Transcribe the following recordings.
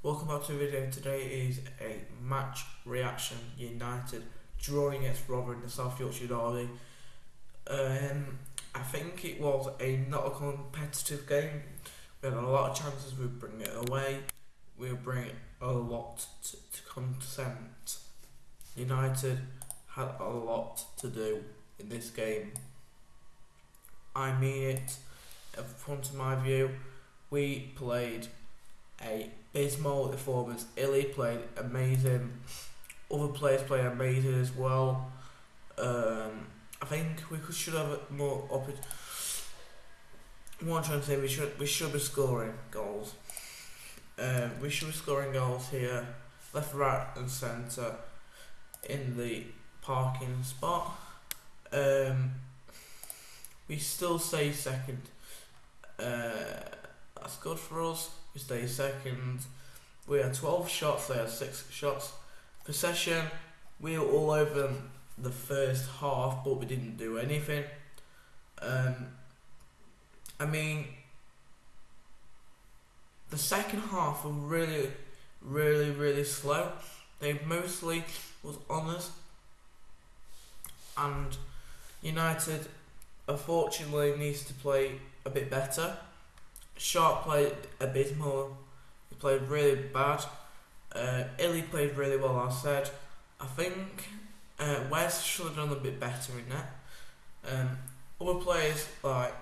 Welcome back to the video. Today is a match reaction. United drawing against Rotherham in the South Yorkshire Derby. Um, I think it was a not a competitive game. We had a lot of chances. We bring it away. We bring a lot to, to consent. United had a lot to do in this game. I mean it. From my view, we played a abysmal performance. Illy played amazing. Other players played amazing as well. Um, I think we should have more opportunity. I'm trying to say, we should we should be scoring goals. Um, we should be scoring goals here, left, right, and centre, in the parking spot. Um, we still stay second. Uh, that's good for us. We stay second. We had 12 shots, they had 6 shots. Possession, we were all over them the first half, but we didn't do anything. Um, I mean, the second half were really, really, really slow. They mostly was on us, and United unfortunately needs to play a bit better. Sharp played abysmal. He played really bad. Uh, Illy played really well. I said. I think uh, West should have done a bit better in that. Um, other players like,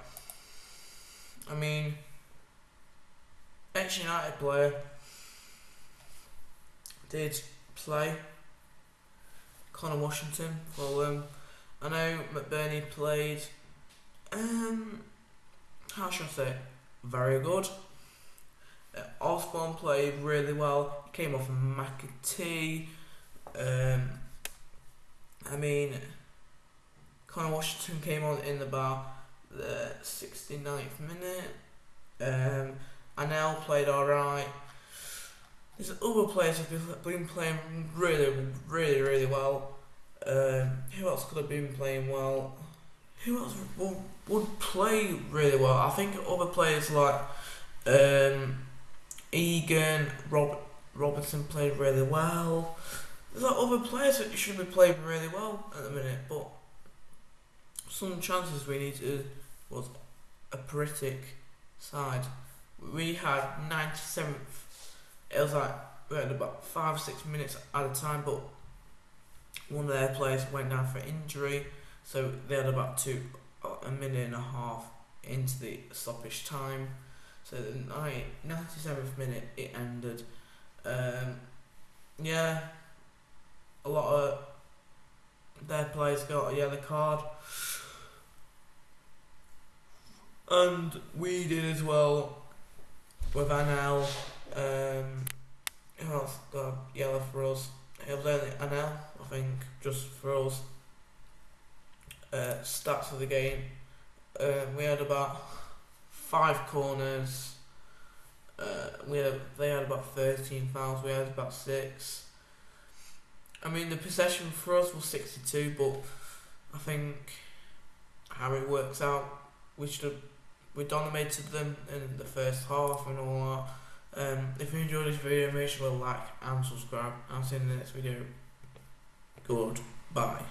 I mean, ex United player did play. Conor Washington for them. I know McBurnie played. Um, how should I say? Very good. Uh, Osborn played really well. He came off of McAtee. Um, I mean, Conor Washington came on in about the 69th minute. Um, Anel played alright. There's other players who've been playing really, really, really well. Um, who else could have been playing well? Who else would, would play really well? I think other players like um, Egan, Rob, Robertson played really well. There's like other players that should be playing really well at the minute, but some chances we need to was a Peritic side. We had 97th. It was like we had about five six minutes at a time, but one of their players went down for injury, so they had about two a minute and a half into the stoppage time. So the 97th minute it ended. Um, yeah, a lot of their players got a yellow card. And we did as well with Anel. Um, who else got yellow for us? It was only Anel, I think, just for us. Uh, stats of the game. Uh, we had about five corners. Uh, we had they had about thirteen fouls. We had about six. I mean, the possession for us was sixty-two, but I think how it works out, we should have we dominated them in the first half and all that. Um, if you enjoyed this video, make sure to like and subscribe. I'll see you in the next video. Goodbye.